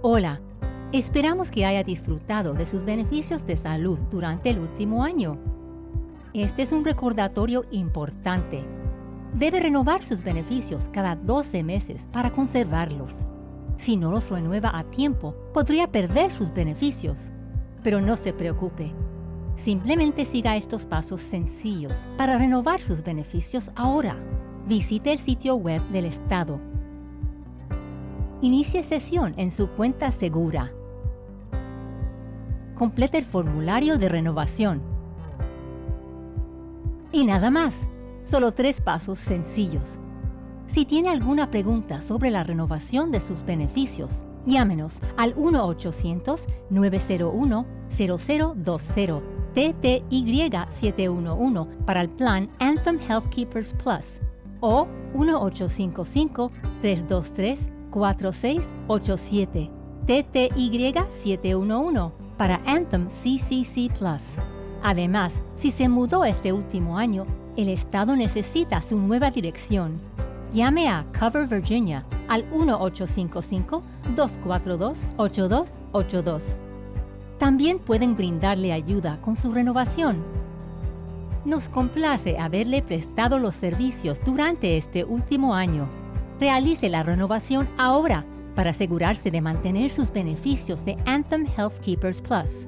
Hola, esperamos que haya disfrutado de sus beneficios de salud durante el último año. Este es un recordatorio importante. Debe renovar sus beneficios cada 12 meses para conservarlos. Si no los renueva a tiempo, podría perder sus beneficios. Pero no se preocupe. Simplemente siga estos pasos sencillos para renovar sus beneficios ahora. Visite el sitio web del Estado. Inicie sesión en su cuenta segura. Complete el formulario de renovación. Y nada más, solo tres pasos sencillos. Si tiene alguna pregunta sobre la renovación de sus beneficios, llámenos al 1-800-901-0020 TTY 711 para el plan Anthem Health Keepers Plus o 1-855-323-4687 TTY 711 para Anthem CCC Plus. Además, si se mudó este último año, el Estado necesita su nueva dirección. Llame a Cover Virginia al 1-855-242-8282. También pueden brindarle ayuda con su renovación. Nos complace haberle prestado los servicios durante este último año. Realice la renovación ahora para asegurarse de mantener sus beneficios de Anthem Health Keepers Plus.